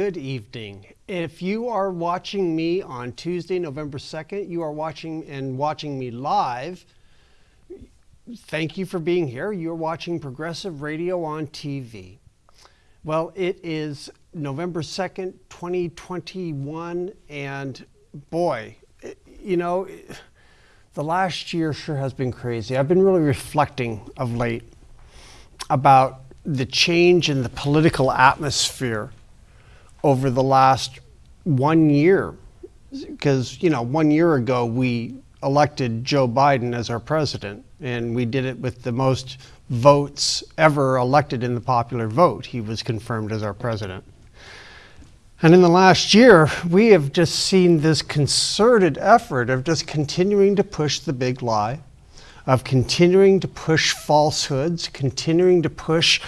Good evening. If you are watching me on Tuesday, November 2nd, you are watching and watching me live. Thank you for being here. You're watching Progressive Radio on TV. Well, it is November 2nd, 2021, and boy, you know, the last year sure has been crazy. I've been really reflecting of late about the change in the political atmosphere over the last one year. Because, you know, one year ago we elected Joe Biden as our president, and we did it with the most votes ever elected in the popular vote. He was confirmed as our president. And in the last year, we have just seen this concerted effort of just continuing to push the big lie, of continuing to push falsehoods, continuing to push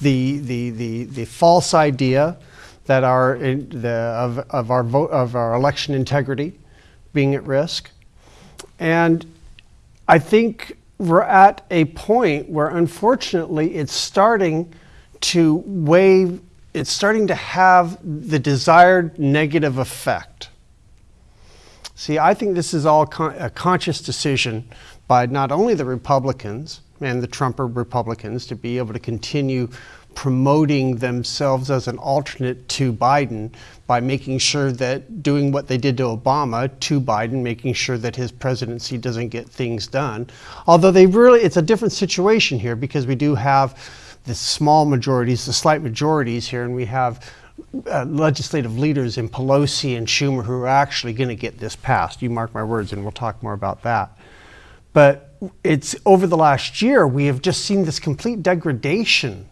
the, the, the, the false idea that are the, of, of, our vote, of our election integrity being at risk. And I think we're at a point where unfortunately it's starting to weigh, it's starting to have the desired negative effect. See, I think this is all con a conscious decision by not only the Republicans and the Trumper Republicans to be able to continue promoting themselves as an alternate to Biden by making sure that doing what they did to Obama to Biden, making sure that his presidency doesn't get things done. Although they really, it's a different situation here because we do have the small majorities, the slight majorities here, and we have uh, legislative leaders in Pelosi and Schumer who are actually going to get this passed. You mark my words, and we'll talk more about that. But it's over the last year, we have just seen this complete degradation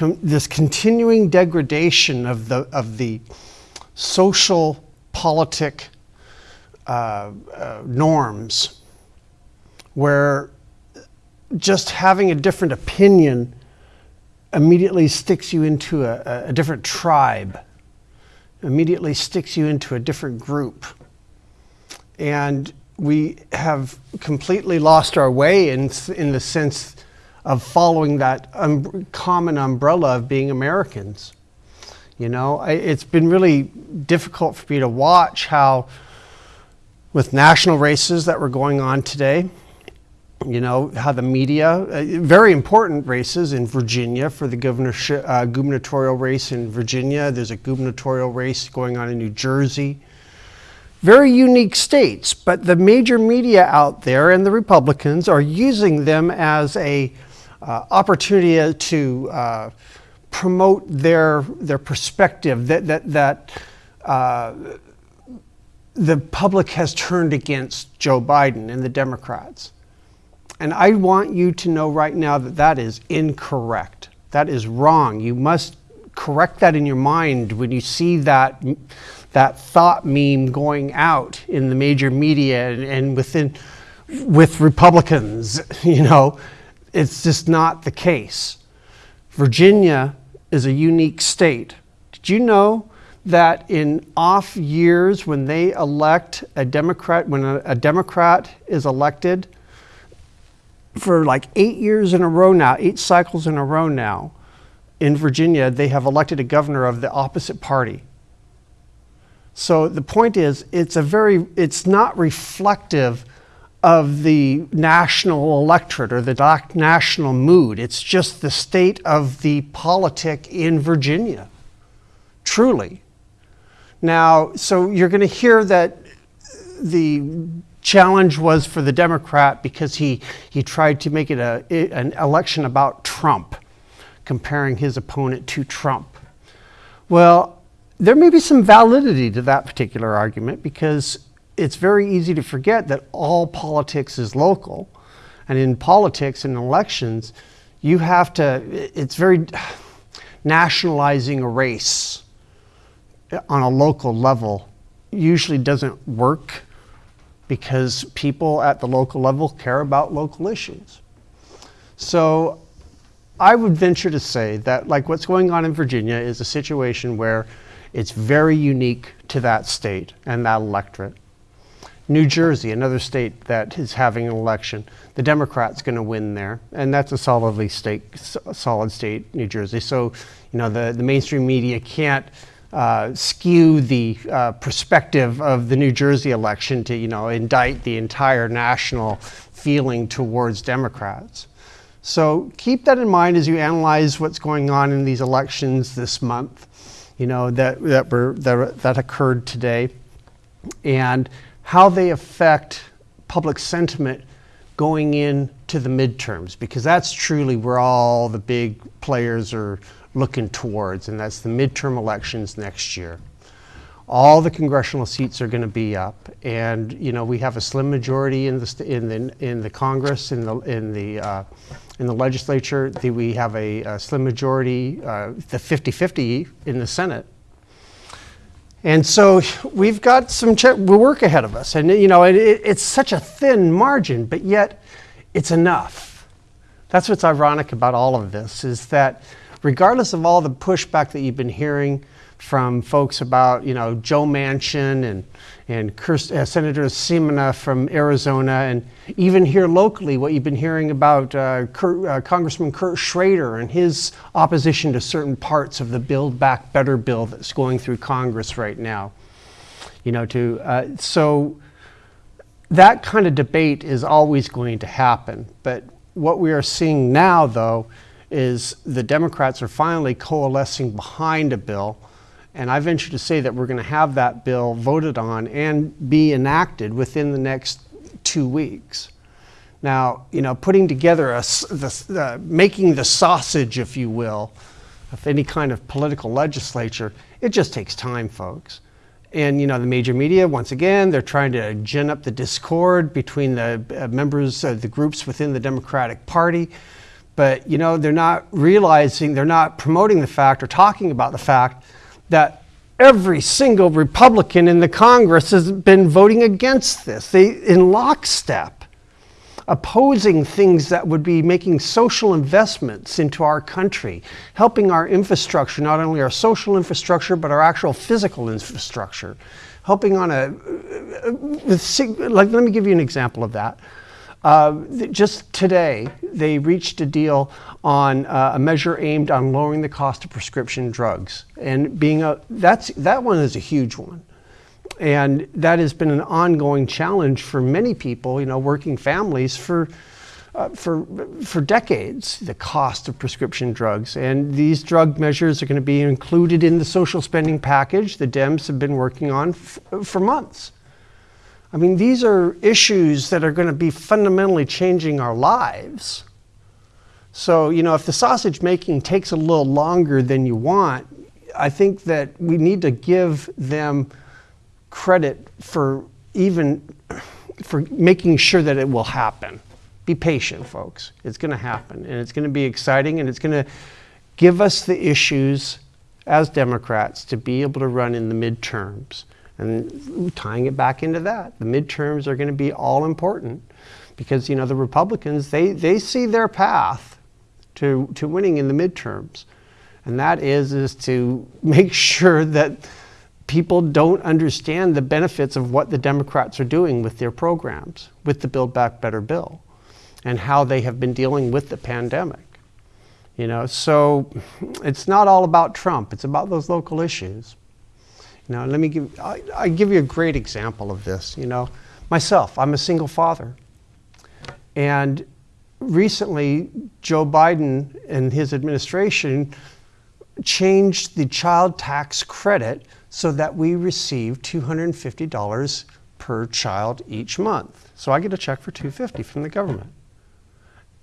this continuing degradation of the, of the social politic uh, uh, norms where just having a different opinion immediately sticks you into a, a different tribe, immediately sticks you into a different group. And we have completely lost our way in, in the sense of following that um, common umbrella of being Americans. You know, I, it's been really difficult for me to watch how, with national races that were going on today, you know, how the media, uh, very important races in Virginia for the governorship, uh, gubernatorial race in Virginia. There's a gubernatorial race going on in New Jersey. Very unique states, but the major media out there and the Republicans are using them as a opportunity to uh, promote their, their perspective that, that, that uh, the public has turned against Joe Biden and the Democrats. And I want you to know right now that that is incorrect. That is wrong. You must correct that in your mind when you see that, that thought meme going out in the major media and, and within, with Republicans, you know, it's just not the case. Virginia is a unique state. Did you know that in off years when they elect a Democrat, when a, a Democrat is elected, for like eight years in a row now, eight cycles in a row now, in Virginia, they have elected a governor of the opposite party. So the point is, it's a very, it's not reflective of the national electorate or the national mood. It's just the state of the politic in Virginia, truly. Now, so you're going to hear that the challenge was for the Democrat because he, he tried to make it a, an election about Trump, comparing his opponent to Trump. Well, there may be some validity to that particular argument because it's very easy to forget that all politics is local. And in politics and elections, you have to, it's very nationalizing a race on a local level usually doesn't work because people at the local level care about local issues. So I would venture to say that like what's going on in Virginia is a situation where it's very unique to that state and that electorate. New Jersey, another state that is having an election, the Democrats going to win there, and that's a solidly state, solid state, New Jersey. So, you know, the, the mainstream media can't uh, skew the uh, perspective of the New Jersey election to, you know, indict the entire national feeling towards Democrats. So keep that in mind as you analyze what's going on in these elections this month, you know, that, that, were, that, that occurred today, and how they affect public sentiment going into the midterms, because that's truly where all the big players are looking towards, and that's the midterm elections next year. All the congressional seats are going to be up, and you know we have a slim majority in the in the in the Congress in the in the uh, in the legislature. The, we have a, a slim majority, uh, the 50-50 in the Senate. And so we've got some work ahead of us, and you know it, it, it's such a thin margin, but yet it's enough. That's what's ironic about all of this is that regardless of all the pushback that you've been hearing from folks about, you know, Joe Manchin and, and Kirst, uh, Senator Sinema from Arizona, and even here locally, what you've been hearing about uh, Kurt, uh, Congressman Kurt Schrader and his opposition to certain parts of the Build Back Better bill that's going through Congress right now. You know, to, uh, so that kind of debate is always going to happen. But what we are seeing now, though, is the Democrats are finally coalescing behind a bill. And I venture to say that we're going to have that bill voted on and be enacted within the next two weeks. Now, you know, putting together a, the, uh, making the sausage, if you will, of any kind of political legislature, it just takes time, folks. And, you know, the major media, once again, they're trying to gin up the discord between the uh, members of the groups within the Democratic Party but you know they're not realizing they're not promoting the fact or talking about the fact that every single republican in the congress has been voting against this. They in lockstep opposing things that would be making social investments into our country helping our infrastructure not only our social infrastructure but our actual physical infrastructure. Helping on a uh, uh, uh, like let me give you an example of that uh, just today, they reached a deal on uh, a measure aimed on lowering the cost of prescription drugs. And being a, that's, that one is a huge one. And that has been an ongoing challenge for many people, you know, working families for, uh, for, for decades, the cost of prescription drugs. And these drug measures are going to be included in the social spending package the Dems have been working on for months. I mean, these are issues that are going to be fundamentally changing our lives. So, you know, if the sausage making takes a little longer than you want, I think that we need to give them credit for even for making sure that it will happen. Be patient, folks. It's going to happen, and it's going to be exciting, and it's going to give us the issues as Democrats to be able to run in the midterms. And tying it back into that, the midterms are going to be all important because, you know, the Republicans, they, they see their path to, to winning in the midterms. And that is, is to make sure that people don't understand the benefits of what the Democrats are doing with their programs, with the Build Back Better bill, and how they have been dealing with the pandemic. You know, so it's not all about Trump, it's about those local issues. Now, let me give, I, I give you a great example of this. You know, myself, I'm a single father. And recently, Joe Biden and his administration changed the child tax credit so that we receive $250 per child each month. So I get a check for 250 from the government.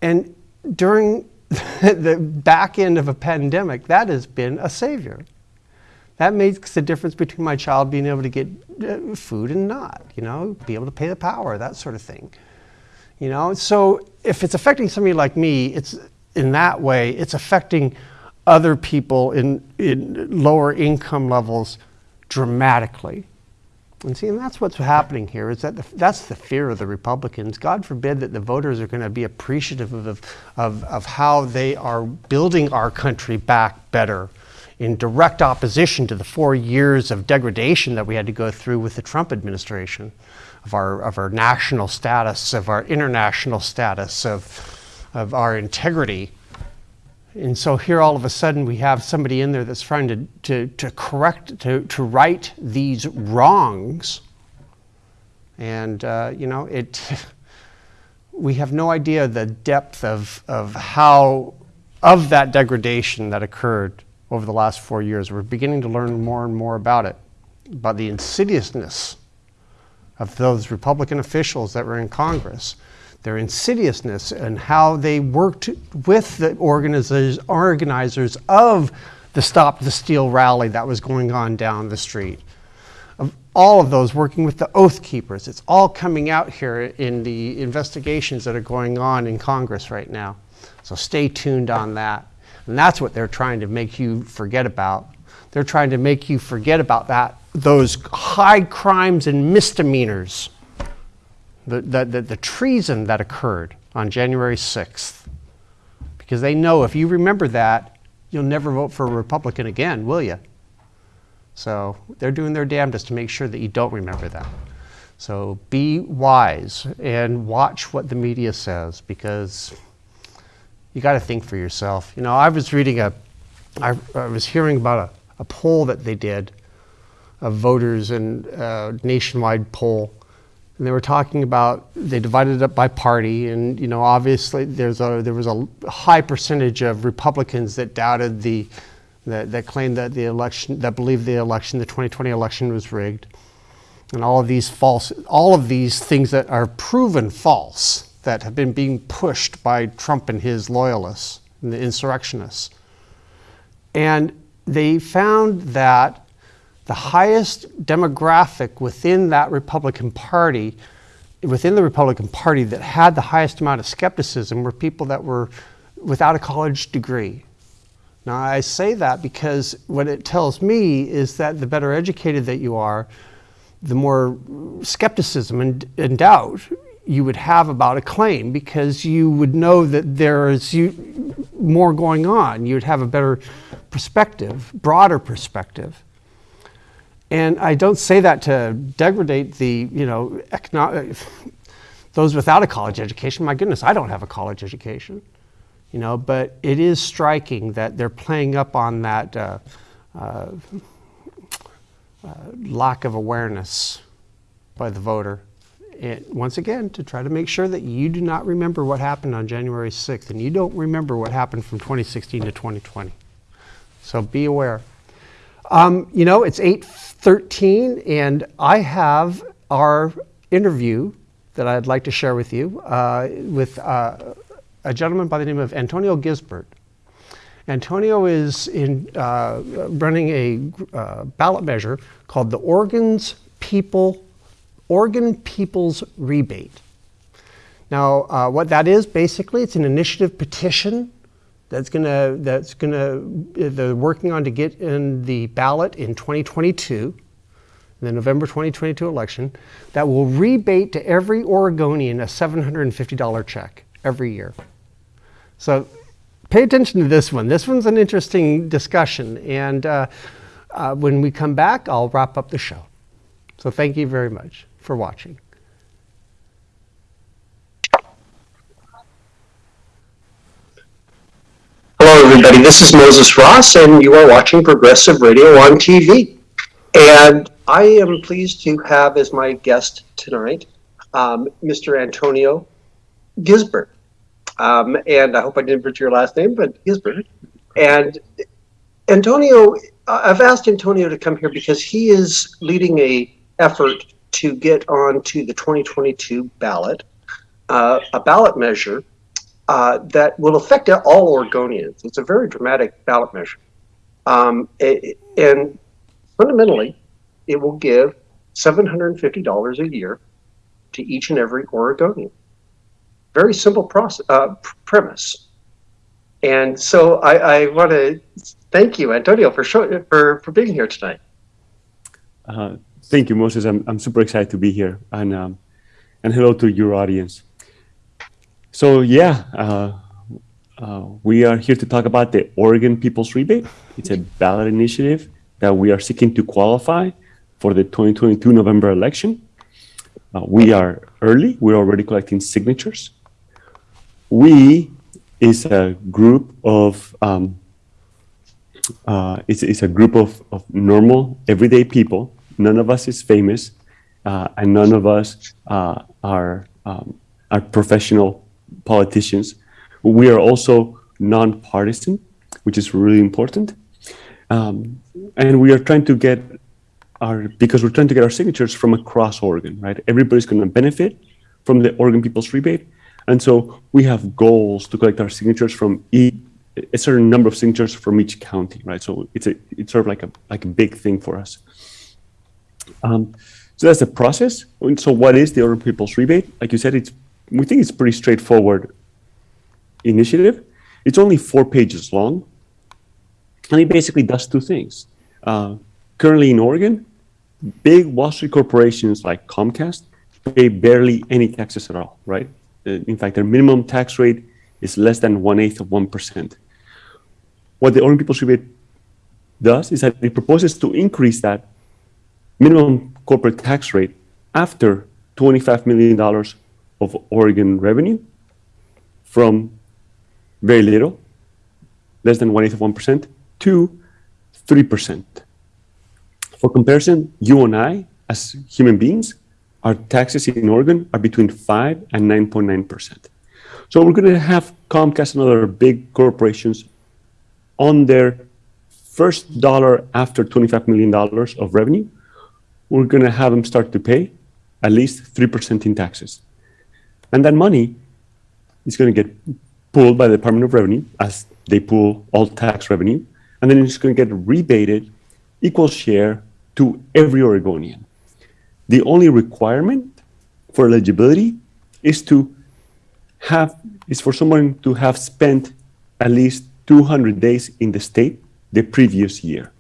And during the back end of a pandemic, that has been a savior. That makes the difference between my child being able to get uh, food and not, you know, be able to pay the power, that sort of thing. You know, so if it's affecting somebody like me, it's in that way, it's affecting other people in, in lower income levels dramatically. And see, and that's what's happening here is that the, that's the fear of the Republicans. God forbid that the voters are going to be appreciative of, of, of how they are building our country back better in direct opposition to the four years of degradation that we had to go through with the Trump administration, of our, of our national status, of our international status, of, of our integrity. And so here all of a sudden we have somebody in there that's trying to, to, to correct, to, to right these wrongs. And, uh, you know, it, we have no idea the depth of, of how, of that degradation that occurred over the last four years. We're beginning to learn more and more about it, about the insidiousness of those Republican officials that were in Congress their insidiousness and how they worked with the organizers, organizers of the Stop the Steal rally that was going on down the street. Of all of those working with the Oath Keepers. It's all coming out here in the investigations that are going on in Congress right now. So stay tuned on that. And that's what they're trying to make you forget about. They're trying to make you forget about that, those high crimes and misdemeanors the, the, the, the treason that occurred on January 6th. Because they know if you remember that, you'll never vote for a Republican again, will you? So they're doing their damnedest to make sure that you don't remember that. So be wise and watch what the media says because you got to think for yourself. You know, I was reading a, I, I was hearing about a, a poll that they did of voters and a uh, nationwide poll and they were talking about they divided it up by party, and you know obviously there's a there was a high percentage of Republicans that doubted the that, that claimed that the election that believed the election the 2020 election was rigged, and all of these false all of these things that are proven false that have been being pushed by Trump and his loyalists and the insurrectionists, and they found that the highest demographic within that Republican Party, within the Republican Party that had the highest amount of skepticism were people that were without a college degree. Now, I say that because what it tells me is that the better educated that you are, the more skepticism and, and doubt you would have about a claim because you would know that there is you, more going on. You would have a better perspective, broader perspective. And I don't say that to degrade the, you know, economic, those without a college education. My goodness, I don't have a college education, you know, but it is striking that they're playing up on that uh, uh, uh, lack of awareness by the voter. And once again, to try to make sure that you do not remember what happened on January 6th and you don't remember what happened from 2016 to 2020. So be aware. Um, you know, it's 8.13 and I have our interview that I'd like to share with you uh, with uh, a gentleman by the name of Antonio Gisbert. Antonio is in, uh, running a uh, ballot measure called the Oregon's People, Oregon People's Rebate. Now, uh, what that is, basically, it's an initiative petition that's going to that's going to they're working on to get in the ballot in 2022 the November 2022 election that will rebate to every Oregonian a $750 check every year. So pay attention to this one. This one's an interesting discussion. And uh, uh, when we come back, I'll wrap up the show. So thank you very much for watching. Hello, everybody. This is Moses Ross, and you are watching Progressive Radio on TV. And I am pleased to have as my guest tonight um, Mr. Antonio Gisbert. Um, and I hope I didn't butcher your last name, but Gisbert. And Antonio, I've asked Antonio to come here because he is leading a effort to get onto the 2022 ballot, uh, a ballot measure uh, that will affect all Oregonians. It's a very dramatic ballot measure. Um, it, and fundamentally, it will give $750 a year to each and every Oregonian. Very simple process, uh, premise. And so I, I want to thank you, Antonio, for, show, for, for being here tonight. Uh, thank you, Moses. I'm, I'm super excited to be here. And, um, and hello to your audience. So yeah, uh, uh, we are here to talk about the Oregon People's Rebate. It's a ballot initiative that we are seeking to qualify for the 2022 November election. Uh, we are early. We're already collecting signatures. We is a group of um, uh, it's, it's a group of, of normal, everyday people. None of us is famous, uh, and none of us uh, are um, are professional politicians. We are also nonpartisan, which is really important. Um, and we are trying to get our because we're trying to get our signatures from across Oregon, right? Everybody's going to benefit from the Oregon People's Rebate, and so we have goals to collect our signatures from a certain number of signatures from each county, right? So it's a it's sort of like a like a big thing for us. Um, so that's the process. And so what is the Oregon People's Rebate? Like you said, it's we think it's pretty straightforward initiative. It's only four pages long, and it basically does two things. Uh, currently in Oregon, big Wall Street corporations like Comcast pay barely any taxes at all, right? Uh, in fact, their minimum tax rate is less than one eighth of one percent. What the Oregon People's Rebate does is that it proposes to increase that minimum corporate tax rate after $25 million of Oregon revenue from very little, less than one eighth of 1%, to 3%. For comparison, you and I, as human beings, our taxes in Oregon are between 5 and 9.9%. So we're going to have Comcast and other big corporations on their first dollar after $25 million of revenue, we're going to have them start to pay at least 3% in taxes. And that money is going to get pulled by the Department of Revenue as they pull all tax revenue, and then it's going to get rebated equal share to every Oregonian. The only requirement for eligibility is to have is for someone to have spent at least 200 days in the state the previous year.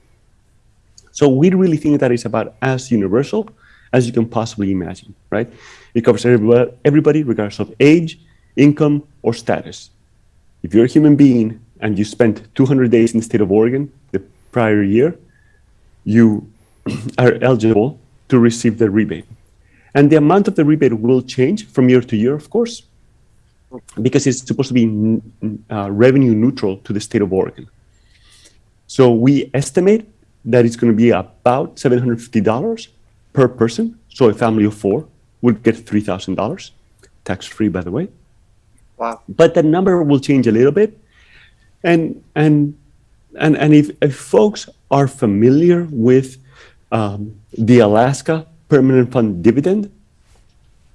So we really think that is about as universal as you can possibly imagine, right? It covers everybody, everybody regardless of age, income, or status. If you're a human being and you spent 200 days in the state of Oregon the prior year, you are eligible to receive the rebate. And the amount of the rebate will change from year to year, of course, because it's supposed to be uh, revenue neutral to the state of Oregon. So we estimate that it's going to be about $750 per person. So a family of four would get $3,000, tax free, by the way. Wow. But the number will change a little bit. And, and, and, and if, if folks are familiar with um, the Alaska Permanent Fund dividend,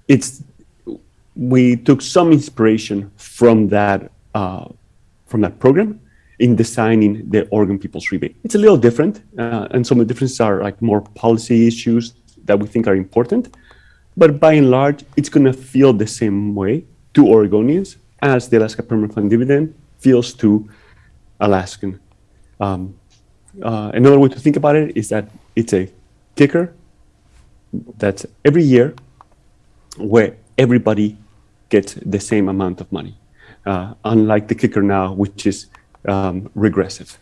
it's we took some inspiration from that uh, from that program in designing the Oregon People's Rebate. It's a little different, uh, and some of the differences are like more policy issues that we think are important. But by and large, it's going to feel the same way to Oregonians as the Alaska Permanent Fund dividend feels to Alaskan. Um, uh, another way to think about it is that it's a kicker that's every year where everybody gets the same amount of money, uh, unlike the kicker now, which is um, regressive.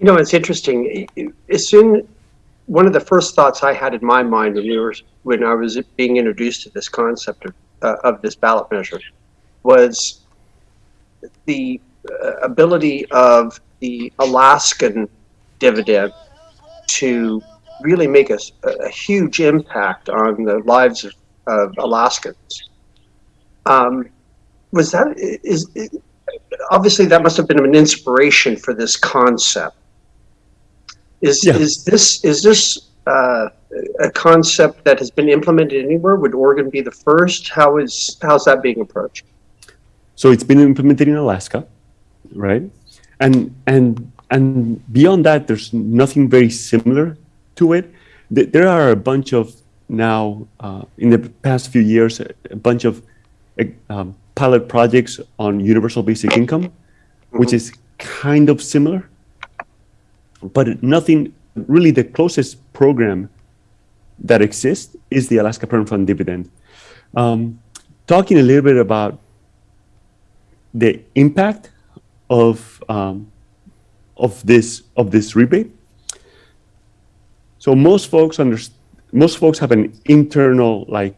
You know, it's interesting. As soon, one of the first thoughts I had in my mind when we were when I was being introduced to this concept of, uh, of this ballot measure was the uh, ability of the Alaskan dividend to really make a, a huge impact on the lives of, of Alaskans. Um, was that is, is obviously that must have been an inspiration for this concept. Is Yeah. is this is this uh, a concept that has been implemented anywhere? Would Oregon be the first? How is how's that being approached? So it's been implemented in Alaska, right? And and and beyond that, there's nothing very similar to it. There are a bunch of now uh, in the past few years, a bunch of uh, um, pilot projects on universal basic income, which is kind of similar, but nothing really. The closest program that exists is the Alaska Permanent Fund dividend. Um, talking a little bit about the impact of um, of this of this rebate. So most folks under, most folks have an internal like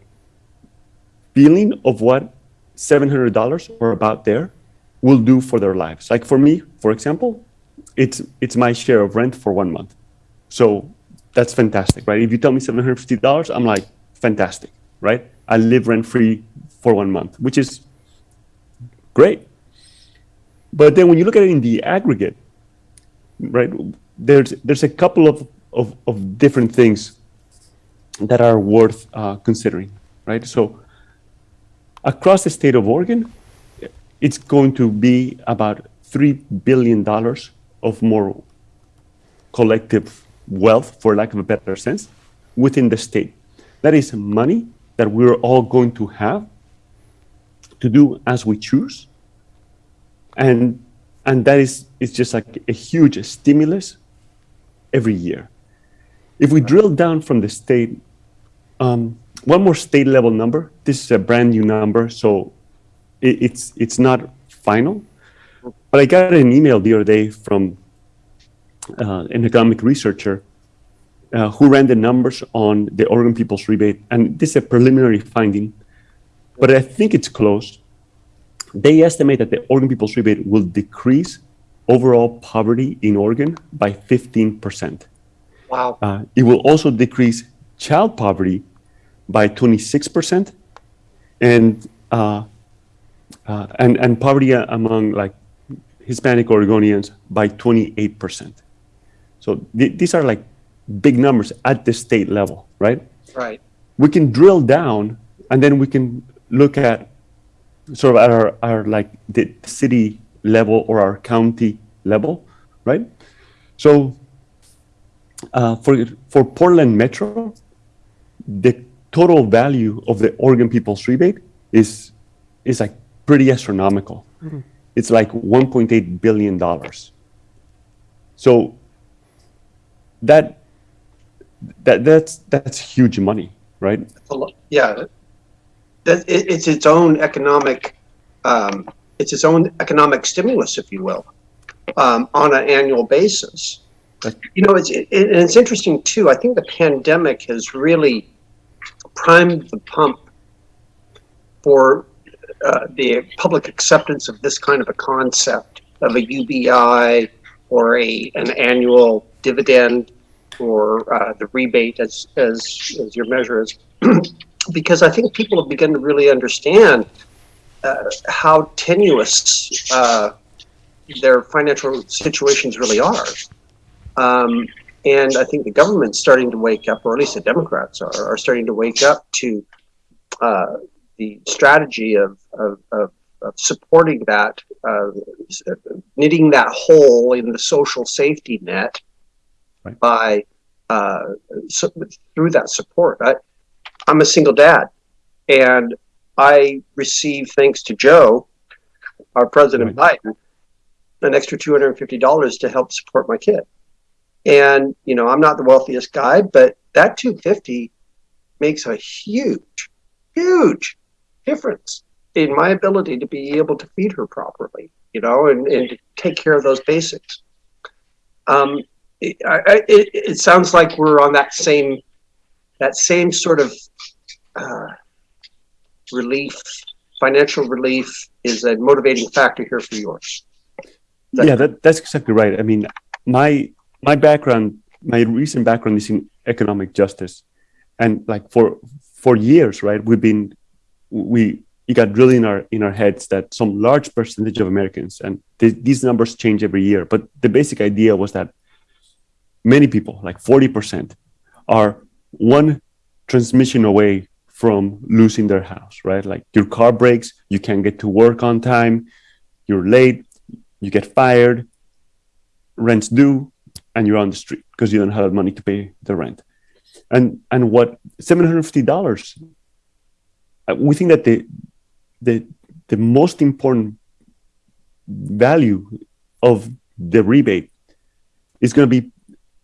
feeling of what seven hundred dollars or about there will do for their lives. Like for me, for example, it's it's my share of rent for one month. So that's fantastic, right? If you tell me seven hundred fifty dollars, I'm like, fantastic, right? I live rent free for one month, which is great. But then when you look at it in the aggregate, right, there's there's a couple of of, of different things that are worth uh, considering, right? So across the state of Oregon, it's going to be about three billion dollars of more collective wealth, for lack of a better sense, within the state. That is money that we're all going to have to do as we choose. And and that is it's just like a huge stimulus every year. If we drill down from the state, um, one more state level number. This is a brand new number, so it, it's it's not final. But I got an email the other day from uh, an economic researcher uh, who ran the numbers on the Oregon People's Rebate, and this is a preliminary finding, but I think it's close. They estimate that the Oregon People's Rebate will decrease overall poverty in Oregon by 15%. Wow. Uh, it will also decrease child poverty by 26%, and uh, uh, and and poverty among like Hispanic Oregonians by 28%. So th- these are like big numbers at the state level, right? Right. We can drill down and then we can look at sort of at our, our like the city level or our county level, right? So uh, for for Portland Metro, the total value of the Oregon People's Rebate is is like pretty astronomical. It's like 1.8 billion dollars. So that that that's that's huge money, right? yeah, that it, it's its own economic, um, it's its own economic stimulus, if you will, um, on an annual basis. Right. You know, it's it, and it's interesting too. I think the pandemic has really primed the pump for uh, the public acceptance of this kind of a concept of a UBI or a an annual dividend or uh, the rebate as, as, as your measure is, because I think people have begun to really understand uh, how tenuous uh, their financial situations really are. Um, and I think the government's starting to wake up, or at least the Democrats are, are starting to wake up to uh, the strategy of, of, of, of supporting that, uh, knitting that hole in the social safety net Right. by uh, so, through that support. I, I'm a single dad, and I receive, thanks to Joe, our President Biden, an extra two hundred and fifty dollars to help support my kid. And you know, I'm not the wealthiest guy, but that two fifty makes a huge, huge difference in my ability to be able to feed her properly, you know, and, and take care of those basics. Um, it, I- it, it sounds like we're on that same that same sort of uh, relief, financial relief is a motivating factor here for yours. That- yeah, that, that's exactly right. I mean, my my background, my recent background is in economic justice, and like for for years, right, we've been we it got drilled in our in our heads that some large percentage of Americans, and th- these numbers change every year, but the basic idea was that many people, like forty percent, are one transmission away from losing their house, right? Like your car breaks, you can't get to work on time, you're late, you get fired, rent's due, and you're on the street because you don't have money to pay the rent. And and what seven hundred fifty dollars? We think that the the the most important value of the rebate is going to be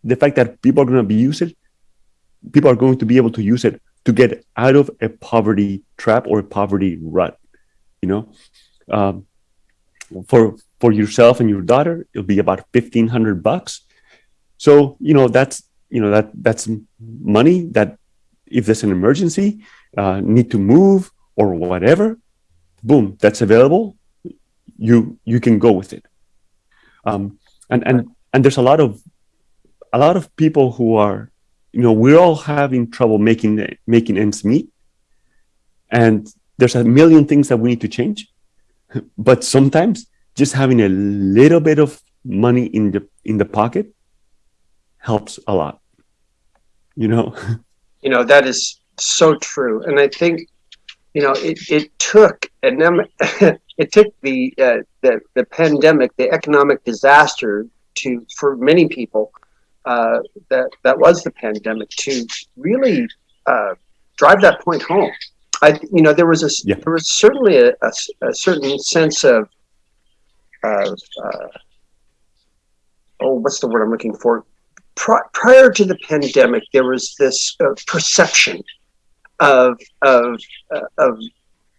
the fact that people are going to be it. People are going to be able to use it to get out of a poverty trap or a poverty rut. You know, um, for for yourself and your daughter, it'll be about fifteen hundred bucks. So you know that's you know that that's money that if there's an emergency, uh, need to move or whatever, boom, that's available. you you can go with it. Um, and and and there's a lot of a lot of people who are, you know, we're all having trouble making making ends meet, and there's a million things that we need to change, but sometimes just having a little bit of money in the in the pocket helps a lot. You know. You know that is so true, and I think you know it, it took and then it took the, uh, the the pandemic, the economic disaster, to for many people uh, that that was the pandemic to really uh, drive that point home. I you know there was a Yeah. there was certainly a, a, a certain sense of of uh, oh what's the word I'm looking for Pri- prior to the pandemic there was this uh, perception of of uh, of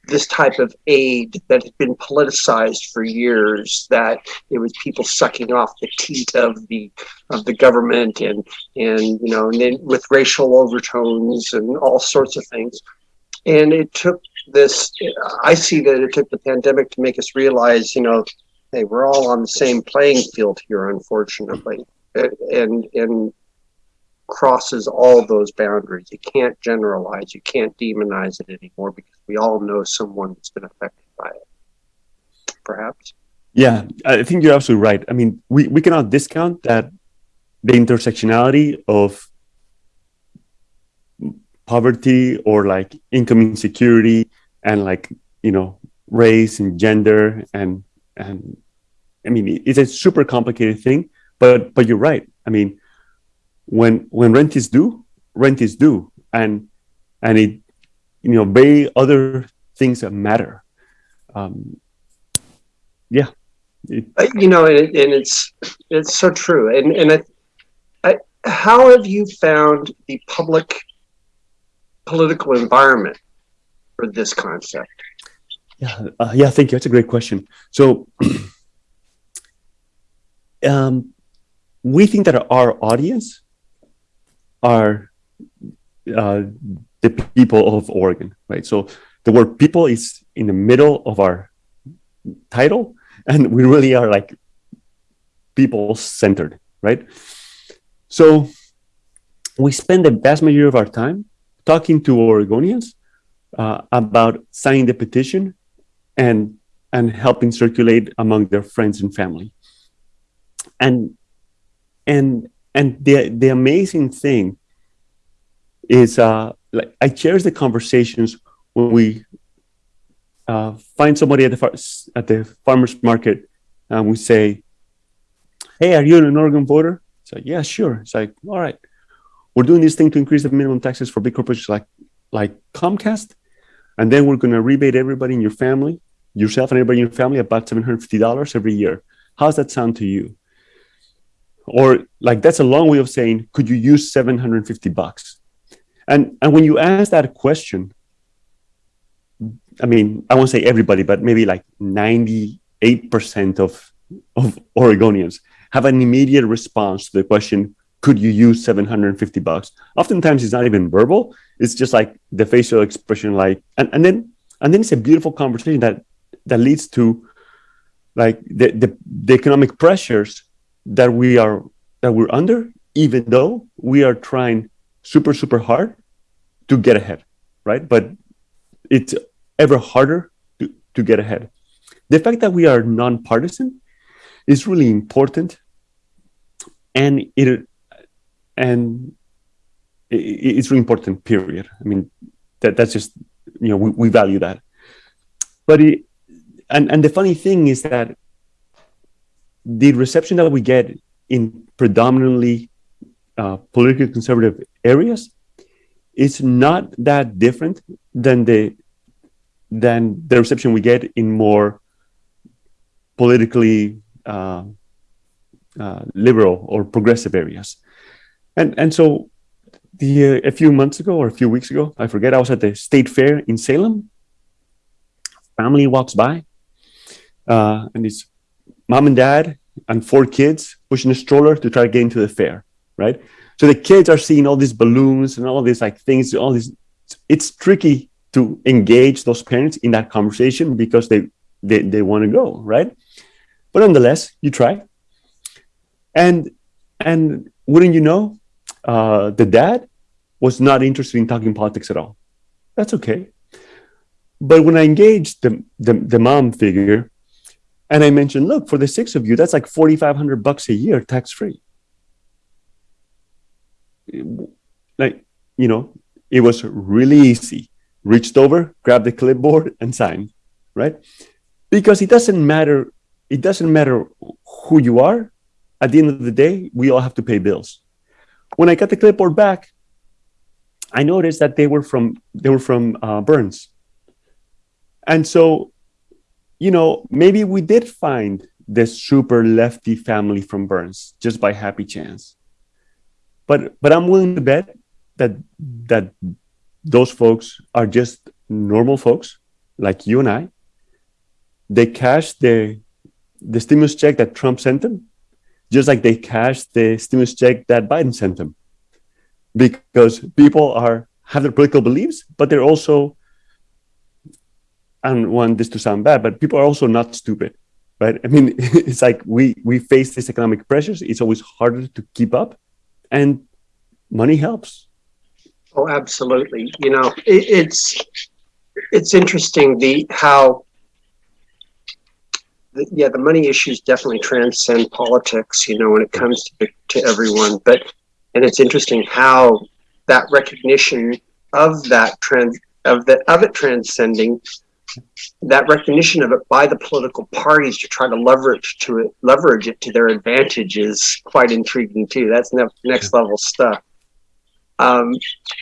this type of aid that had been politicized for years that it was people sucking off the teat of the of the government and and you know and then with racial overtones and all sorts of things. And it took this i see that it took the pandemic to make us realize you know hey we're all on the same playing field here unfortunately and and crosses all those boundaries. You can't generalize. You can't demonize it anymore because we all know someone that's been affected by it. Perhaps. Yeah, I think you're absolutely right. I mean, we, we cannot discount that the intersectionality of poverty or like income insecurity and like, you know, race and gender and and I mean it's a super complicated thing, but but you're right. I mean, when when rent is due, rent is due, and and it you know very other things that matter. Um, yeah, it, Uh, you know, and, it, and it's it's so true. And and I, I, how have you found the public political environment for this concept? yeah, uh, yeah. Thank you. That's a great question. So, um, we think that our audience are uh, the people of Oregon, right? So the word "people" is in the middle of our title, and we really are like people centered, right? So we spend the vast majority of our time talking to Oregonians uh, about signing the petition and and helping circulate among their friends and family. And and and the the amazing thing is uh like I cherish the conversations when we uh, find somebody at the at the farmers market and we say, "Hey, are you an Oregon voter?" It's like, "Yeah, sure." It's like, "All right, we're doing this thing to increase the minimum taxes for big corporations like like Comcast, and then we're going to rebate everybody in your family, yourself and everybody in your family about seven hundred fifty dollars every year. How's that sound to you?" Or like that's a long way of saying, "Could you use seven hundred fifty bucks?" And and when you ask that question, I mean, I won't say everybody, but maybe like 98% of, of Oregonians have an immediate response to the question, could you use 750 bucks? Oftentimes it's not even verbal. It's just like the facial expression, like, and, and then, and then it's a beautiful conversation that, that leads to like the, the, the economic pressures that we are, that we're under, even though we are trying super, super hard to get ahead, right? But it's ever harder to, to get ahead. The fact that we are nonpartisan is really important, and it and it's really important. Period. I mean, that that's just you know we, we value that. But it, and and the funny thing is that the reception that we get in predominantly uh, politically conservative areas is not that different than the than the reception we get in more politically uh, uh, liberal or progressive areas. And and so the uh, a few months ago or a few weeks ago, I forget, I was at the state fair in Salem. Family walks by, uh, and it's mom and dad and four kids pushing a stroller to try to get into the fair, right? So the kids are seeing all these balloons and all these like things, all these. It's tricky to engage those parents in that conversation because they they, they want to go, right? But nonetheless, you try. And and wouldn't you know, uh, the dad was not interested in talking politics at all. That's okay. But when I engaged the, the, the mom figure, and I mentioned, look, for the six of you, that's like 4,500 bucks a year tax free. Like, you know, it was really easy. Reached over, grabbed the clipboard and signed, right? Because it doesn't matter, it doesn't matter who you are. At the end of the day, we all have to pay bills. When I got the clipboard back, I noticed that they were from they were from uh, Burns, and so you know, maybe we did find this super lefty family from Burns just by happy chance. But but I'm willing to bet that that those folks are just normal folks like you and I. They cashed the the stimulus check that Trump sent them, just like they cashed the stimulus check that Biden sent them. Because people are have their political beliefs, but they're also I don't want this to sound bad, but people are also not stupid, right? I mean, it's like we we face these economic pressures. It's always harder to keep up, and money helps. Oh, absolutely. You know, it, it's it's interesting the how the, yeah the money issues definitely transcend politics. You know, when it comes to to everyone, but and it's interesting how that recognition of that trend of the of it transcending that recognition of it by the political parties to try to leverage to it, leverage it to their advantage is quite intriguing too. That's ne- next level stuff. Um,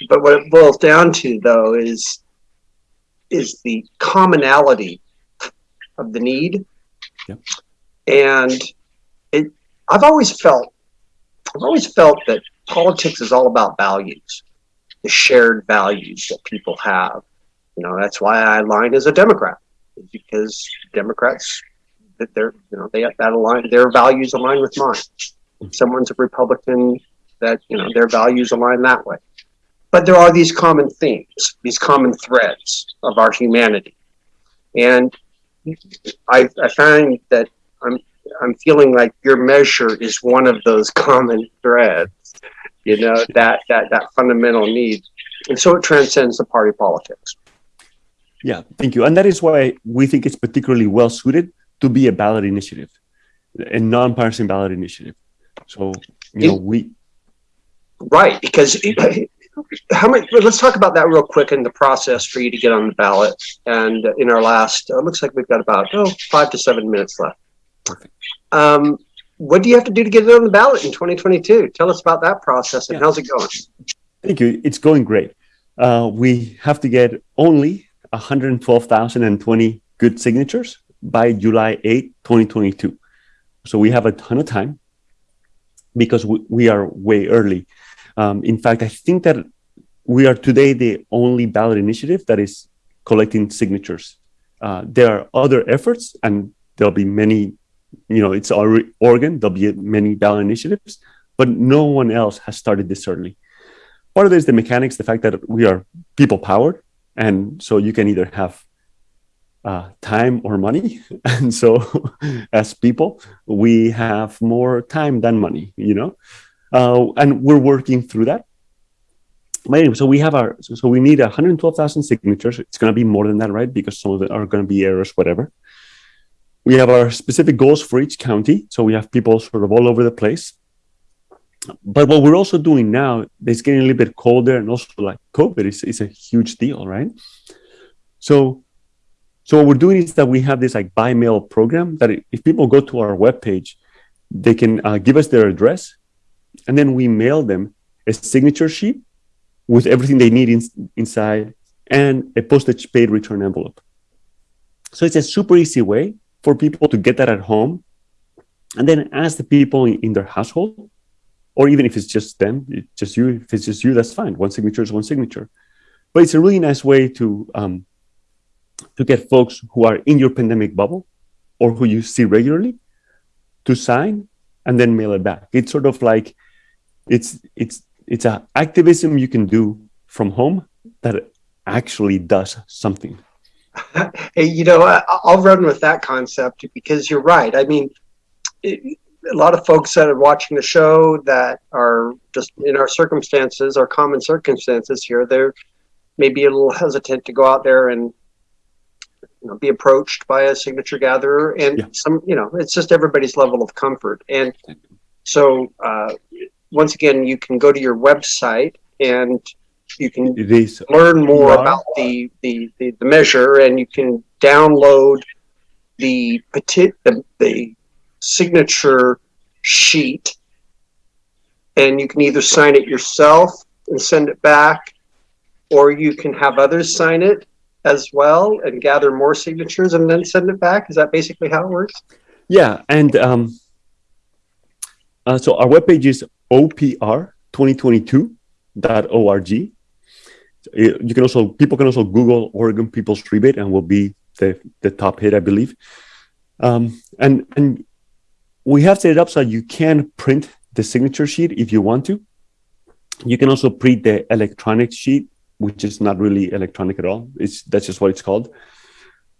but what it boils down to, though, is is the commonality of the need, Yep. and it. I've always felt, I've always felt that politics is all about values, the shared values that people have you know, that's why I align as a Democrat, because Democrats that they're you know they that align their values align with mine. If someone's a Republican, that you know their values align that way. But there are these common themes, these common threads of our humanity, and I, I find that I'm I'm feeling like your measure is one of those common threads. You know that that that fundamental need, and so it transcends the party politics. Yeah, thank you. And that is why we think it's particularly well suited to be a ballot initiative, a nonpartisan ballot initiative. So, you know, we. Right, because how many, let's talk about that real quick in the process for you to get on the ballot. And in our last, it looks like we've got about, oh, five to seven minutes left. Perfect. Um, what do you have to do to get it on the ballot in 2022? Tell us about that process and Yeah. how's it going? Thank you. It's going great. Uh, we have to get only 112,020 good signatures by July 8, 2022. So we have a ton of time because we, we are way early. Um, in fact, I think that we are today the only ballot initiative that is collecting signatures. Uh, there are other efforts, and there'll be many. You know, it's our organ, There'll be many ballot initiatives, but no one else has started this early. Part of it is the mechanics, the fact that we are people powered, and so you can either have uh, time or money. And so, as people, we have more time than money. You know, uh, and we're working through that. But anyway, so we have our so, so we need 112,000 signatures. It's going to be more than that, right? Because some of them are going to be errors, whatever. We have our specific goals for each county. So we have people sort of all over the place. But what we're also doing now, it's getting a little bit colder, and also like COVID is, is a huge deal, right? So, so what we're doing is that we have this like by mail program that if people go to our webpage, they can uh, give us their address, and then we mail them a signature sheet with everything they need in, inside and a postage paid return envelope. So it's a super easy way for people to get that at home, and then ask the people in, in their household or even if it's just them, it's just you. If it's just you, that's fine. One signature is one signature. But it's a really nice way to um, to get folks who are in your pandemic bubble or who you see regularly to sign and then mail it back. It's sort of like it's it's it's a activism you can do from home that actually does something. Hey, you know, I'll run with that concept because you're right. I mean, a lot of folks that are watching the show that are just in our circumstances, our common circumstances here, they're maybe a little hesitant to go out there and you know, be approached by a signature gatherer. And Yeah. some, you know, it's just everybody's level of comfort. And so, uh, once again, you can go to your website and you can learn more about the, the, the, the measure and you can download the peti- the, the signature sheet and you can either sign it yourself and send it back or you can have others sign it as well and gather more signatures and then send it back is that basically how it works Yeah, and um, uh, so our webpage is opr2022.org. Uh, You can also people can also Google Oregon People's Rebate and will be the, the top hit, I believe. Um, and and we have set it up so you can print the signature sheet if you want to. You can also print the electronic sheet, which is not really electronic at all. It's that's just what it's called.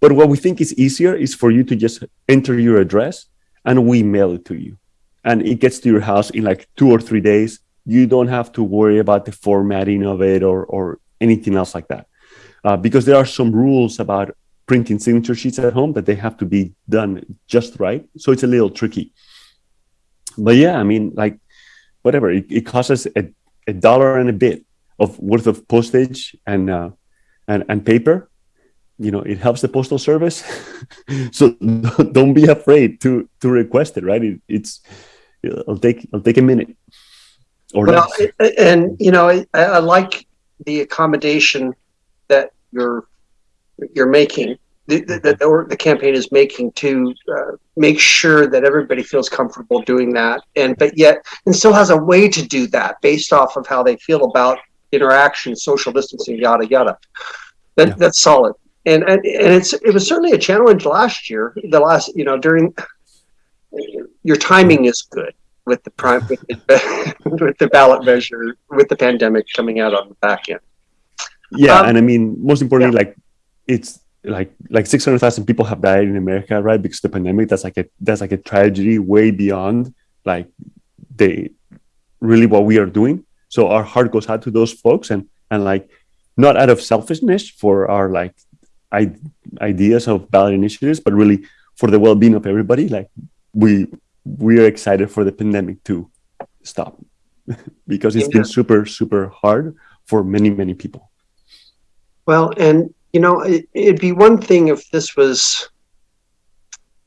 But what we think is easier is for you to just enter your address and we mail it to you. And it gets to your house in like two or three days. You don't have to worry about the formatting of it or, or anything else like that. Uh, because there are some rules about printing signature sheets at home that they have to be done just right. So it's a little tricky. But yeah, I mean, like, whatever, it, it costs us a, a dollar and a bit of worth of postage and, uh, and, and paper you know it helps the postal service so don't be afraid to to request it right it, it's it'll take it'll take a minute or well less. and you know I, I like the accommodation that you're you're making the, the, the, or the campaign is making to uh, make sure that everybody feels comfortable doing that. And but yet and still has a way to do that based off of how they feel about interaction social distancing yada yada. That, Yeah. that's solid. And, and and it's it was certainly a challenge last year the last you know during your timing is good with the prime with the, with the ballot measure with the pandemic coming out on the back end. Yeah um, and i mean most importantly like it's like like 600000 people have died in america right because the pandemic. That's like a that's like a tragedy way beyond like the really what we are doing. So our heart goes out to those folks and and like not out of selfishness for our like I- ideas of ballot initiatives but really for the well-being of everybody. Like we we are excited for the pandemic to stop because it's been super super hard for many many people. Well, and you know, it, it'd be one thing if this was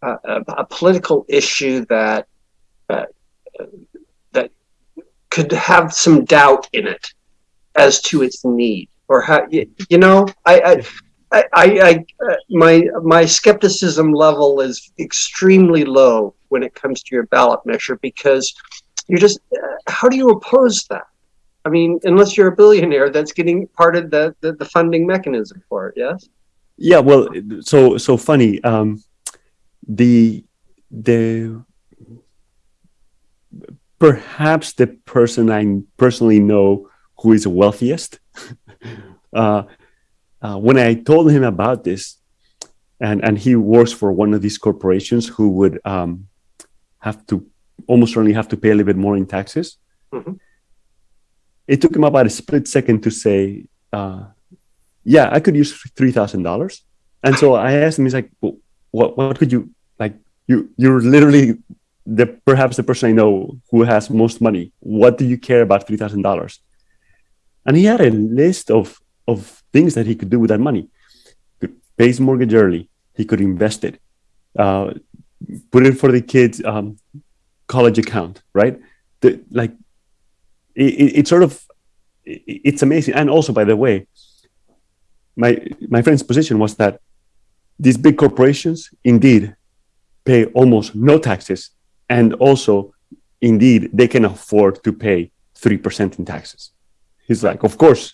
a, a, political issue that that that could have some doubt in it as to its need, or how you, you know, I. I I, I, uh, my my skepticism level is extremely low when it comes to your ballot measure because you're just uh, how do you oppose that? I mean, unless you're a billionaire that's getting part of the, the, the funding mechanism for it, yes? Yeah, well, so so funny. Um, the the perhaps the person I personally know who is wealthiest. uh, uh, when I told him about this, and and he works for one of these corporations who would um, have to almost certainly have to pay a little bit more in taxes. Mhm. It took him about a split second to say, uh, "Yeah, I could use three thousand dollars." And so I asked him, "He's like, well, what? What could you like? You you're literally the perhaps the person I know who has most money. What do you care about three thousand dollars?" And he had a list of of things that he could do with that money. Could pay his mortgage early. He could invest it, uh, put it for the kids' um, college account, right? The, like, it, it, it's sort of, it, it's amazing. And also, by the way, my my friend's position was that these big corporations indeed pay almost no taxes, and also, indeed, they can afford to pay three percent in taxes. He's like, of course,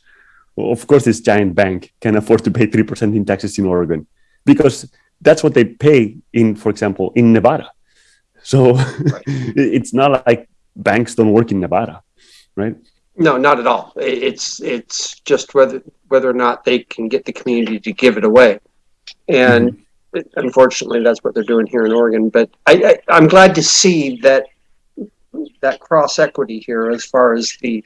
of course, this giant bank can afford to pay 3% in taxes in Oregon because that's what they pay in, for example, in Nevada. So it's not like banks don't work in Nevada, right? No, not at all. It's it's just whether whether or not they can get the community to give it away. And unfortunately, that's what they're doing here in Oregon. But I, I, I'm glad to see that that cross equity here as far as the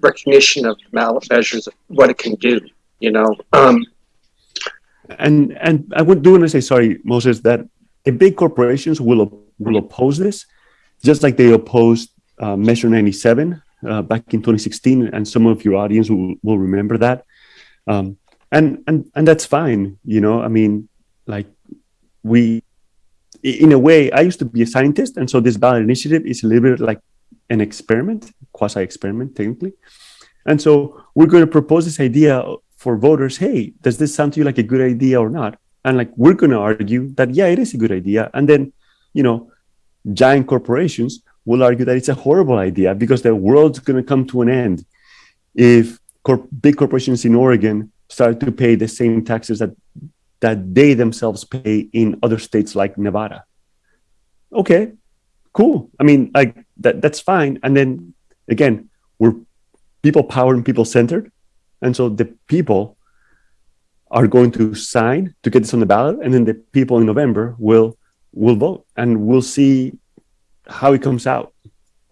recognition of ballot measures, of what it can do. You know, um, And and I would do want to say sorry, Moses, that the big corporations will will oppose this, just like they opposed uh, Measure 97 uh, back in 2016, and some of your audience will, will remember that. Um, and and and that's fine, you know. I mean, like we, in a way, I used to be a scientist, and so this ballot initiative is a little bit like an experiment, quasi experiment, technically. And so we're going to propose this idea for voters. Hey, does this sound to you like a good idea or not? And like we're going to argue that yeah, it is a good idea. And then, you know, giant corporations will argue that it's a horrible idea because the world's going to come to an end if cor- big corporations in Oregon start to pay the same taxes that that they themselves pay in other states like Nevada. Okay, cool. I mean, like that that's fine. And then again, we're people powered and people centered. And so the people are going to sign to get this on the ballot, and then the people in November will will vote, and we'll see how it comes out.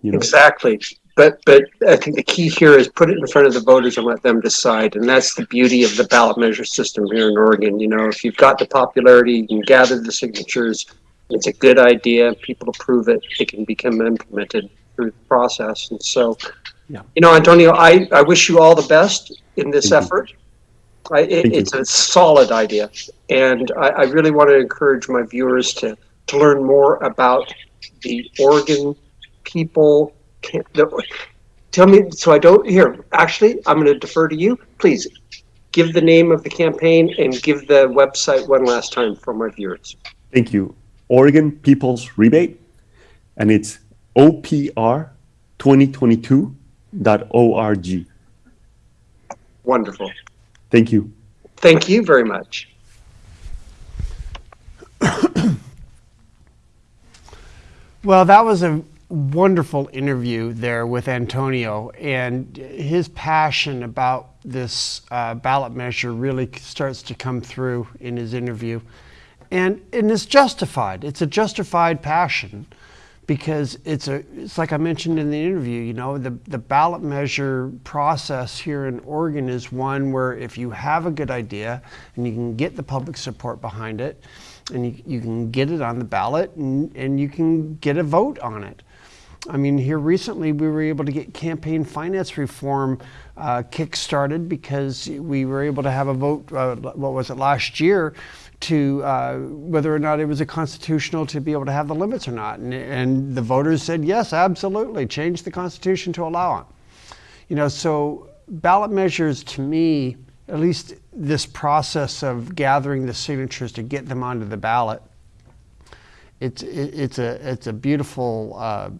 You know, Exactly. But but I think the key here is put it in front of the voters and let them decide. And that's the beauty of the ballot measure system here in Oregon. You know, if you've got the popularity, you can gather the signatures. It's a good idea. People approve it. It can become implemented through the process. And so, Yeah. you know, Antonio, I, I wish you all the best in this Thank effort. I, it, you. it's a solid idea. And I, I really want to encourage my viewers to, to learn more about the Oregon people. Can, the, tell me, so I don't here. Actually, I'm going to defer to you. Please give the name of the campaign and give the website one last time for my viewers. thank you. Oregon People's Rebate, and it's opr2022.org. Wonderful. Thank you. Thank you very much. Well, that was a wonderful interview there with Antonio, and his passion about this uh, ballot measure really starts to come through in his interview. And, and it's justified. It's a justified passion because it's a it's like I mentioned in the interview, you know, the, the ballot measure process here in Oregon is one where if you have a good idea and you can get the public support behind it and you, you can get it on the ballot and, and you can get a vote on it. I mean, here recently we were able to get campaign finance reform uh, kick-started because we were able to have a vote, uh, what was it, last year, to uh, whether or not it was a constitutional to be able to have the limits or not. And, and the voters said, yes, absolutely, change the Constitution to allow it. You know, so ballot measures to me, at least this process of gathering the signatures to get them onto the ballot. It's, it's, a it's a beautiful uh,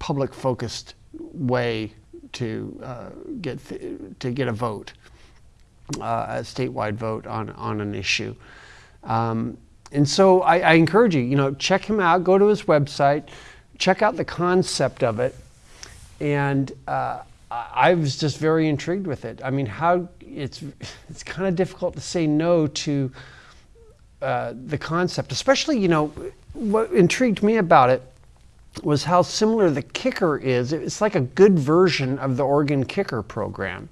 public focused way to uh, get to get a vote, uh, a statewide vote on on an issue. Um, and so I, I encourage you, you know, check him out. Go to his website, check out the concept of it, and uh, I was just very intrigued with it. I mean, how it's it's kind of difficult to say no to uh, the concept, especially you know what intrigued me about it was how similar the kicker is. It's like a good version of the Oregon Kicker program.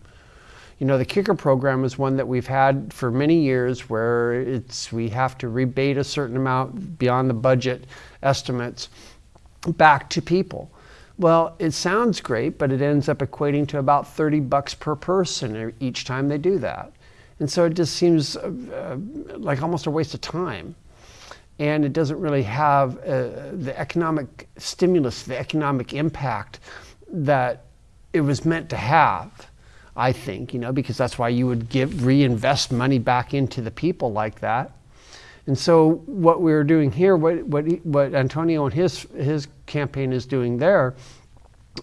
You know, the kicker program is one that we've had for many years where it's we have to rebate a certain amount beyond the budget estimates back to people. Well, it sounds great, but it ends up equating to about 30 bucks per person each time they do that. And so it just seems uh, uh, like almost a waste of time. And it doesn't really have uh, the economic stimulus, the economic impact that it was meant to have. I think, you know, because that's why you would give reinvest money back into the people like that. And so what we're doing here, what what what Antonio and his his campaign is doing there,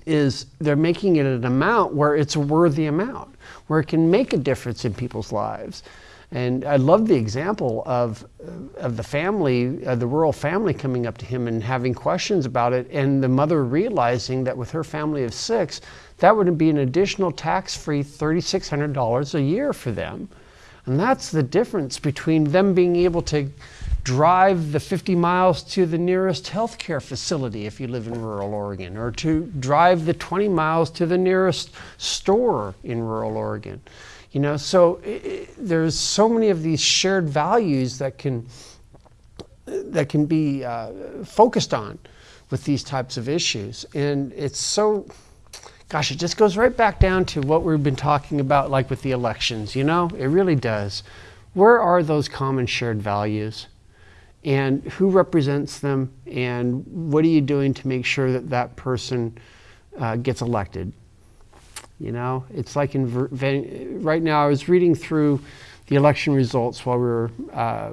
is they're making it an amount where it's a worthy amount, where it can make a difference in people's lives. And I love the example of of the family, uh, the rural family coming up to him and having questions about it, and the mother realizing that with her family of six, that would be an additional tax-free $3,600 a year for them. And that's the difference between them being able to drive the 50 miles to the nearest healthcare facility if you live in rural Oregon, or to drive the 20 miles to the nearest store in rural Oregon. You know, so i i there's so many of these shared values that can that can be uh, focused on with these types of issues, and it's so. Gosh, it just goes right back down to what we've been talking about, like with the elections. You know, it really does. Where are those common shared values? and who represents them and what are you doing to make sure that that person uh, gets elected you know it's like in right now i was reading through the election results while we were uh,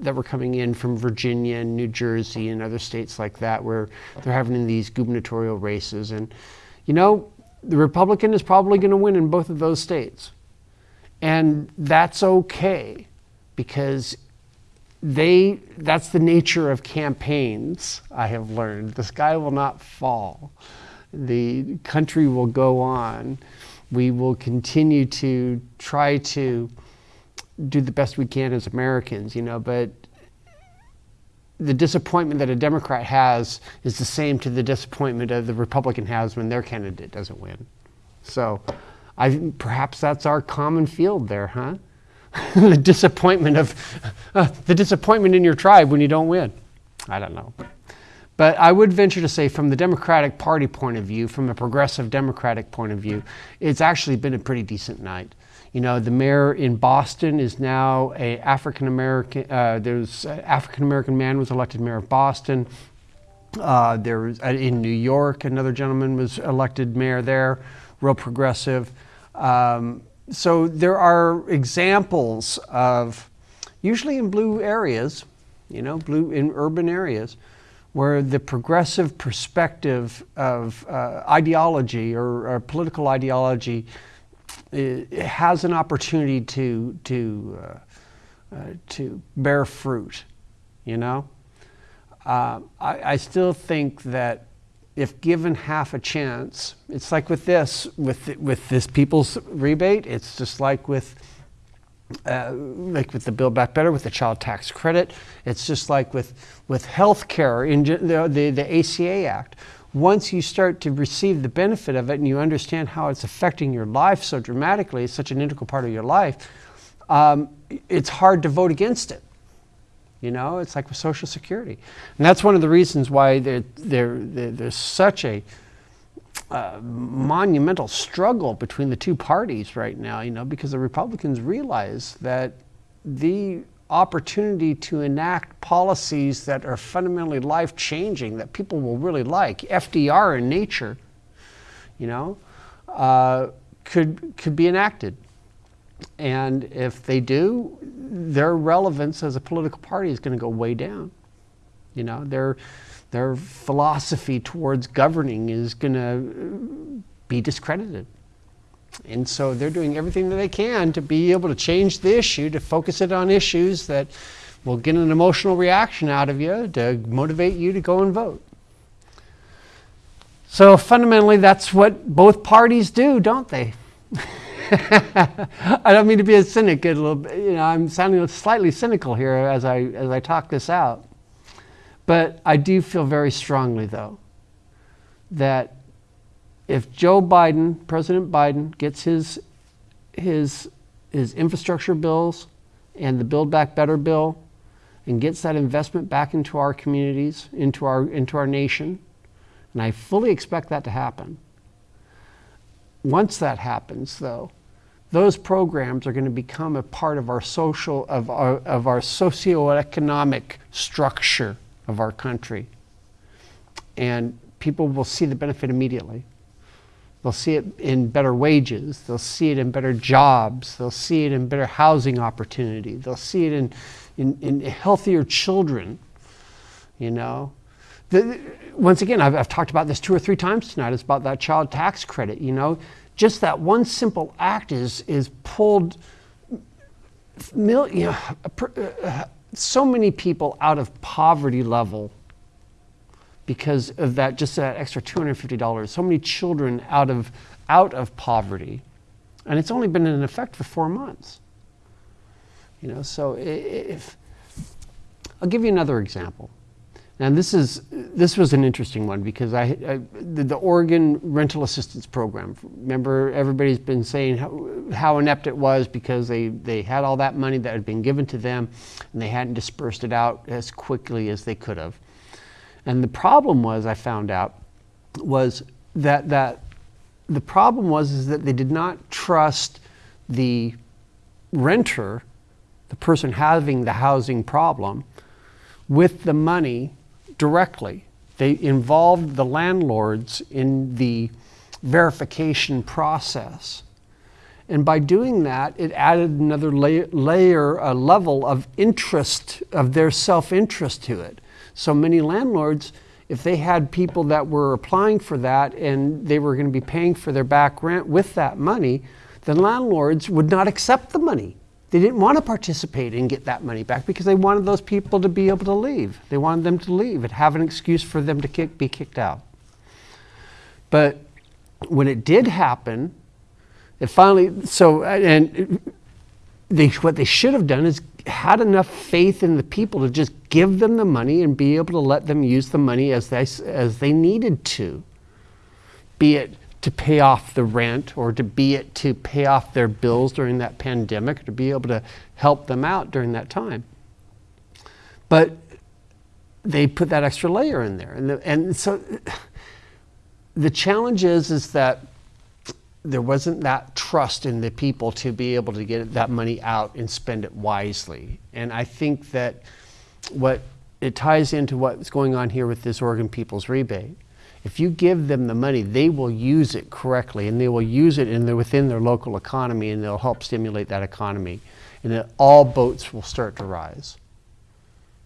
that were coming in from virginia and new jersey and other states like that where they're having these gubernatorial races and you know the republican is probably going to win in both of those states. And that's okay because they that's the nature of campaigns i have learned. The sky will not fall. The country will go on. We will continue to try to do the best we can as americans you know but the disappointment that a democrat has is the same to the disappointment that the republican has when their candidate doesn't win so i perhaps that's our common field there huh the disappointment of uh, the disappointment in your tribe when you don't win. I don't know. But I would venture to say, from the Democratic Party point of view, from a progressive Democratic point of view, it's actually been a pretty decent night. You know, the mayor in Boston is now a African American. Uh, there's African American man was elected mayor of Boston. Uh, there was uh, in New York, another gentleman was elected mayor there, real progressive. Um, so there are examples of, usually in blue areas, you know, blue in urban areas, where the progressive perspective of uh, ideology or, or, political ideology uh, has an opportunity to to uh, uh to bear fruit. You know, uh, I, I still think that if given half a chance, it's like with this, with with this people's rebate. It's just like with uh, like with the Build Back Better, with the child tax credit. It's just like with with health care in the, the the ACA Act. Once you start to receive the benefit of it and you understand how it's affecting your life so dramatically, it's such an integral part of your life. Um, it's hard to vote against it. You know, it's like with Social Security. And that's one of the reasons why there, there, there's such a uh, monumental struggle between the two parties right now, you know, because the Republicans realize that the opportunity to enact policies that are fundamentally life changing, that people will really like, FDR in nature, you know, uh, could, could be enacted. And if they do, their relevance as a political party is going to go way down. You know, their their philosophy towards governing is going to be discredited. And so they're doing everything that they can to be able to change the issue, to focus it on issues that will get an emotional reaction out of you to motivate you to go and vote. So fundamentally, that's what both parties do, don't they? I don't mean to be a cynic. A little, bit, you know, I'm sounding slightly cynical here as I as I talk this out. But I do feel very strongly, though, that if Joe Biden, President Biden, gets his his his infrastructure bills and the Build Back Better bill, and gets that investment back into our communities, into our into our nation, and I fully expect that to happen once that happens, though, those programs are going to become a part of our social, of our, of our socioeconomic structure of our country. And people will see the benefit immediately. They'll see it in better wages. They'll see it in better jobs. They'll see it in better housing opportunity. They'll see it in, in, in healthier children, you know. The, once again, I've, I've talked about this two or three times tonight. It's about that child tax credit. You know, just that one simple act is is pulled. Mil, you know, uh, so many people out of poverty level because of that just that extra $250 so many children out of out of poverty and it's only been in effect for four months You know, so if I'll give you another example. And this is this was an interesting one because I, I the, the Oregon Rental Assistance Program. Remember, everybody's been saying how, how inept it was because they they had all that money that had been given to them, and they hadn't dispersed it out as quickly as they could have. And the problem was, I found out, was that that the problem was is that they did not trust the renter, the person having the housing problem, with the money directly. They involved the landlords in the verification process. And by doing that, it added another layer, layer a level of interest, of their self interest to it. So many landlords, if they had people that were applying for that and they were going to be paying for their back rent with that money, the landlords would not accept the money. They didn't want to participate and get that money back because they wanted those people to be able to leave. They wanted them to leave and have an excuse for them to kick, be kicked out. But when it did happen, it finally, so, and they, what they should have done is had enough faith in the people to just give them the money and be able to let them use the money as they, as they needed to. Be it to pay off the rent or to be it to pay off their bills during that pandemic or to be able to help them out during that time. But they put that extra layer in there. And, the, and so the challenge is, is that there wasn't that trust in the people to be able to get that money out and spend it wisely. And I think that what it ties into what's going on here with this Oregon People's Rebate. If you give them the money, they will use it correctly and they will use it in their, within their local economy and they'll help stimulate that economy. And then all boats will start to rise.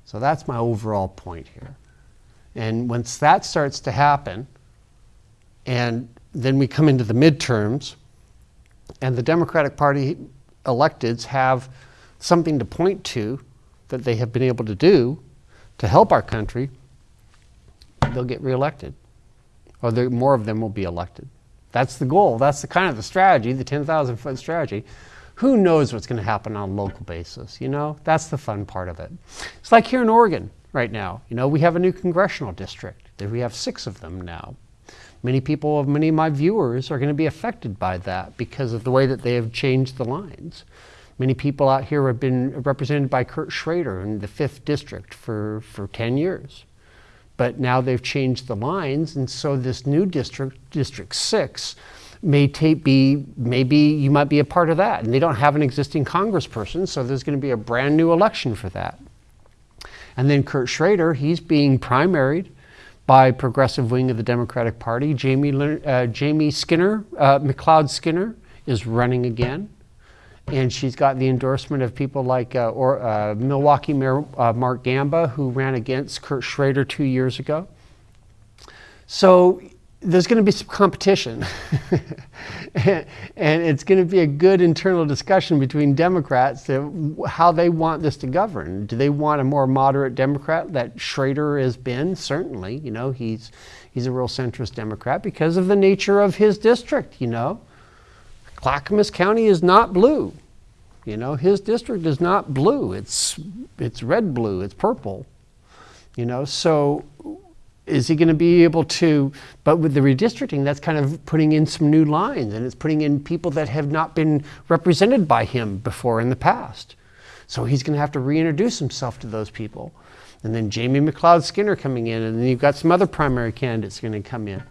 So that's my overall point here. And once that starts to happen, and then we come into the midterms, and the Democratic Party electeds have something to point to that they have been able to do to help our country, they'll get reelected. Or more of them will be elected. That's the goal. That's the kind of the strategy, the 10,000 foot strategy. Who knows what's going to happen on a local basis? You know, that's the fun part of it. It's like here in Oregon right now. You know, we have a new congressional district. We have six of them now. Many people, many of my viewers are going to be affected by that because of the way that they have changed the lines. Many people out here have been represented by Kurt Schrader in the 5th District for, for 10 years. But now they've changed the lines, and so this new district, District 6, may be, maybe you might be a part of that. And they don't have an existing congressperson, so there's going to be a brand new election for that. And then Kurt Schrader, he's being primaried by progressive wing of the Democratic Party. Jamie, uh, Jamie Skinner, uh, McLeod Skinner, is running again. And she's got the endorsement of people like uh, or, uh, Milwaukie Mayor uh, Mark Gamba, who ran against Kurt Schrader two years ago. So there's going to be some competition. and, it's going to be a good internal discussion between Democrats how they want this to govern. Do they want a more moderate Democrat that Schrader has been? Certainly, you know, he's he's a real centrist Democrat because of the nature of his district, you know. Clackamas County is not blue. You know, his district is not blue. It's it's red blue, it's purple. You know, so is he going to be able to but with the redistricting that's kind of putting in some new lines and it's putting in people that have not been represented by him before in the past. So he's going to have to reintroduce himself to those people. And then jamie mcleod skinner coming in and then you've got some other primary candidates going to come in.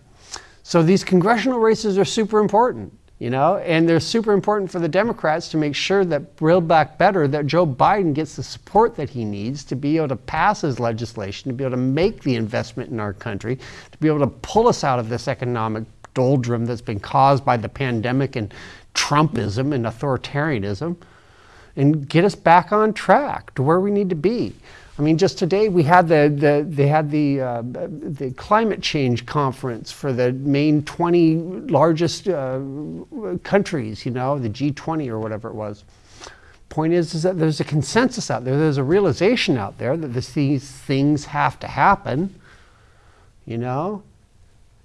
So these congressional races are super important you know? And they're super important for the democrats to make sure that build back better that joe biden gets the support that he needs to be able to pass his legislation to be able to make the investment in our country to be able to pull us out of this economic doldrum that's been caused by the pandemic and trumpism and authoritarianism and get us back on track to where we need to be I mean, just today we had the, the they had the uh, the climate change conference for the main 20 largest uh, countries. You know, the G20 or whatever it was. Point is, is that there's a consensus out there. There's a realization out there that this, these things have to happen. You know,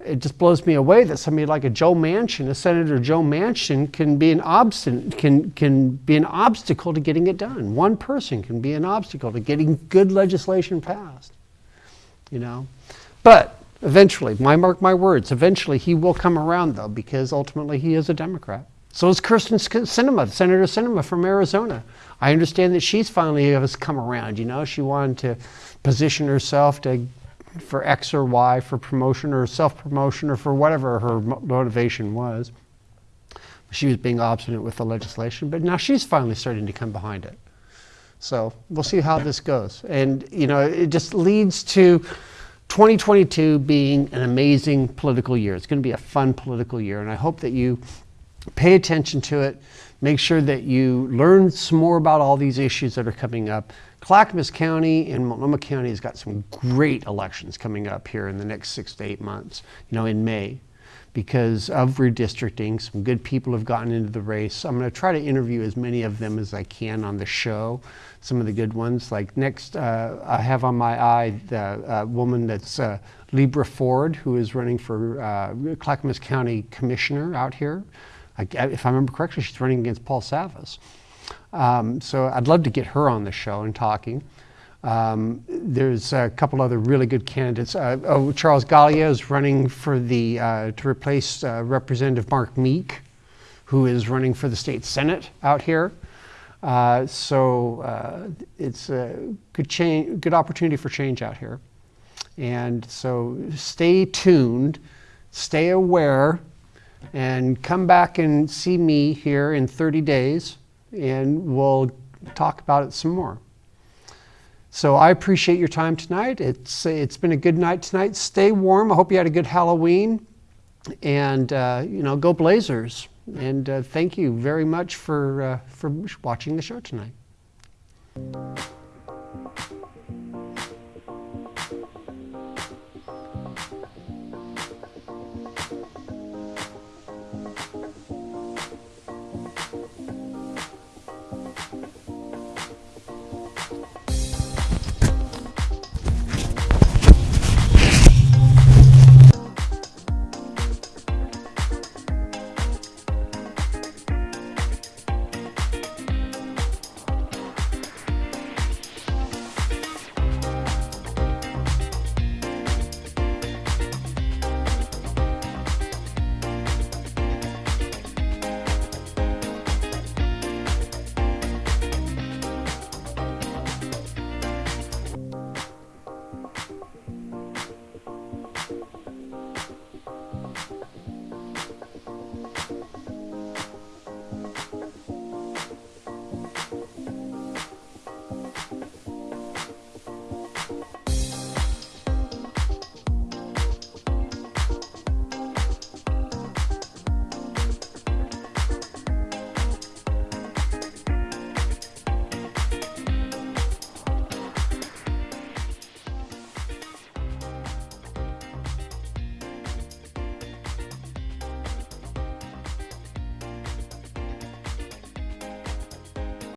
it just blows me away that somebody like a Joe Manchin, a Senator Joe Manchin, can be an obstinate, can can be an obstacle to getting it done. One person can be an obstacle to getting good legislation passed. You know, but eventually, my mark my words, eventually he will come around though, because ultimately he is a Democrat. So is Kyrsten Sinema, Senator Sinema from Arizona. I understand that she's finally has come around. You know, she wanted to position herself to for X or Y for promotion or self promotion or for whatever her motivation was. She was being obstinate with the legislation, but now she's finally starting to come behind it. So we'll see how this goes. And, you know, it just leads to 2022 being an amazing political year. It's going to be a fun political year. And I hope that you pay attention to it. Make sure that you learn some more about all these issues that are coming up. Clackamas County and Multnomah County has got some great elections coming up here in the next six to eight months, you know, in May because of redistricting. Some good people have gotten into the race. I'm going to try to interview as many of them as I can on the show. Some of the good ones, like next, uh, I have on my eye the uh, woman that's uh, Libra Forde, who is running for uh, Clackamas County Commissioner out here. I, if I remember correctly, she's running against Paul Savas. Um, so I'd love to get her on the show and talking. Um, there's a couple other really good candidates. Uh, oh, Charles Gallia is running for the uh, to replace uh, Representative Mark Meek, who is running for the state senate out here. Uh, so uh, it's a good change, good opportunity for change out here. And so stay tuned, stay aware, and come back and see me here in 30 days and we'll talk about it some more. So I appreciate your time tonight. It's, it's been a good night tonight. Stay warm. I hope you had a good Halloween. And, uh, you know, go Blazers. And uh, thank you very much for, uh, for watching the show tonight.